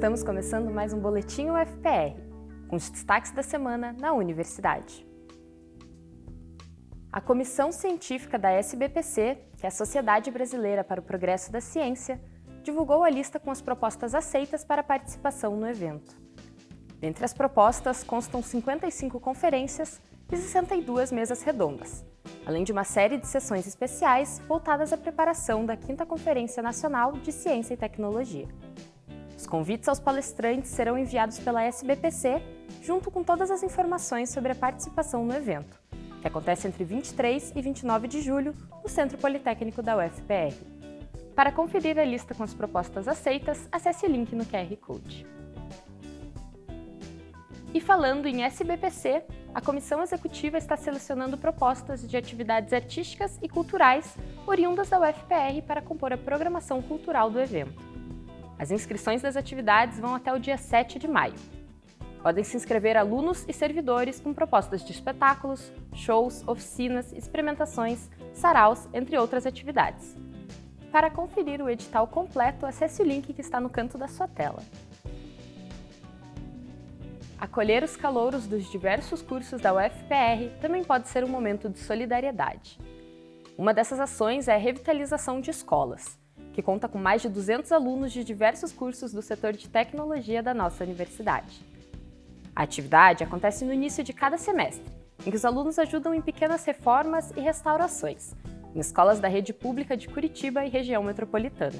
Estamos começando mais um Boletim UFPR, com os destaques da semana na universidade. A Comissão Científica da SBPC, que é a Sociedade Brasileira para o Progresso da Ciência, divulgou a lista com as propostas aceitas para participação no evento. Dentre as propostas constam 55 conferências e 62 mesas redondas, além de uma série de sessões especiais voltadas à preparação da 5 Conferência Nacional de Ciência e Tecnologia. Os convites aos palestrantes serão enviados pela SBPC, junto com todas as informações sobre a participação no evento, que acontece entre 23 e 29 de julho no Centro Politécnico da UFPR. Para conferir a lista com as propostas aceitas, acesse o link no QR Code. E falando em SBPC, a Comissão Executiva está selecionando propostas de atividades artísticas e culturais oriundas da UFPR para compor a programação cultural do evento. As inscrições das atividades vão até o dia 7 de maio. Podem se inscrever alunos e servidores com propostas de espetáculos, shows, oficinas, experimentações, saraus, entre outras atividades. Para conferir o edital completo, acesse o link que está no canto da sua tela. Acolher os calouros dos diversos cursos da UFPR também pode ser um momento de solidariedade. Uma dessas ações é a revitalização de escolas que conta com mais de 200 alunos de diversos cursos do setor de tecnologia da nossa universidade. A atividade acontece no início de cada semestre, em que os alunos ajudam em pequenas reformas e restaurações, em escolas da rede pública de Curitiba e região metropolitana.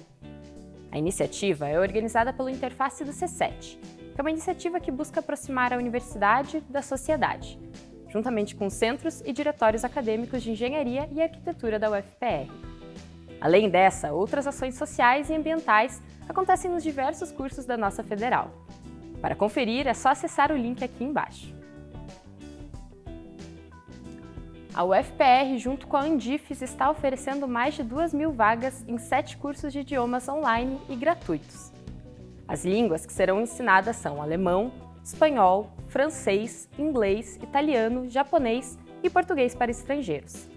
A iniciativa é organizada pelo Interface do C7, que é uma iniciativa que busca aproximar a universidade da sociedade, juntamente com centros e diretórios acadêmicos de engenharia e arquitetura da UFPR. Além dessa, outras ações sociais e ambientais acontecem nos diversos cursos da nossa federal. Para conferir, é só acessar o link aqui embaixo. A UFPR, junto com a Andifes, está oferecendo mais de 2 mil vagas em sete cursos de idiomas online e gratuitos. As línguas que serão ensinadas são alemão, espanhol, francês, inglês, italiano, japonês e português para estrangeiros.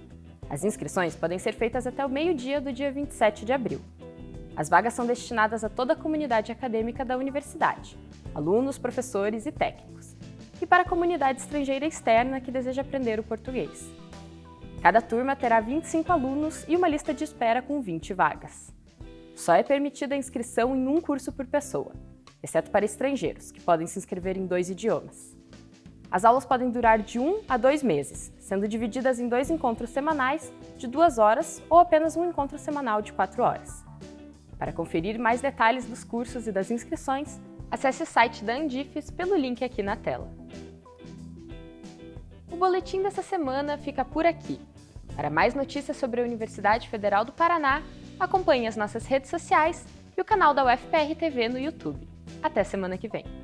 As inscrições podem ser feitas até o meio-dia do dia 27 de abril. As vagas são destinadas a toda a comunidade acadêmica da universidade, alunos, professores e técnicos, e para a comunidade estrangeira externa que deseja aprender o português. Cada turma terá 25 alunos e uma lista de espera com 20 vagas. Só é permitida a inscrição em um curso por pessoa, exceto para estrangeiros, que podem se inscrever em dois idiomas. As aulas podem durar de um a dois meses, sendo divididas em dois encontros semanais de duas horas ou apenas um encontro semanal de quatro horas. Para conferir mais detalhes dos cursos e das inscrições, acesse o site da Andifes pelo link aqui na tela. O boletim dessa semana fica por aqui. Para mais notícias sobre a Universidade Federal do Paraná, acompanhe as nossas redes sociais e o canal da UFPR TV no YouTube. Até semana que vem!